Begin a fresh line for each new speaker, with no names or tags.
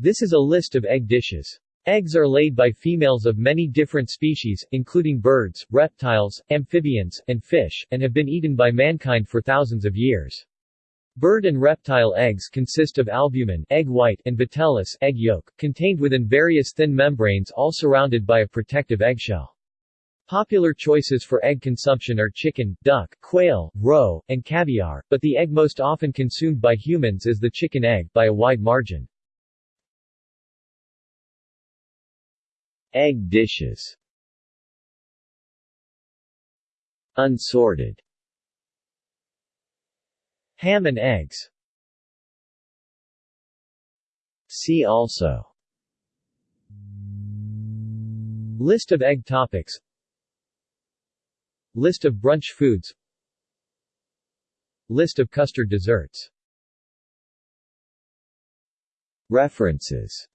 This is a list of egg dishes. Eggs are laid by females of many different species, including birds, reptiles, amphibians, and fish, and have been eaten by mankind for thousands of years. Bird and reptile eggs consist of albumen egg white and vitellus egg yolk, contained within various thin membranes all surrounded by a protective eggshell. Popular choices for egg consumption are chicken, duck, quail, roe, and caviar, but the egg most often consumed by humans is the chicken egg, by a wide margin. Egg dishes. Unsorted. Ham and eggs. See also. List of egg topics. List of brunch foods. List of custard desserts. References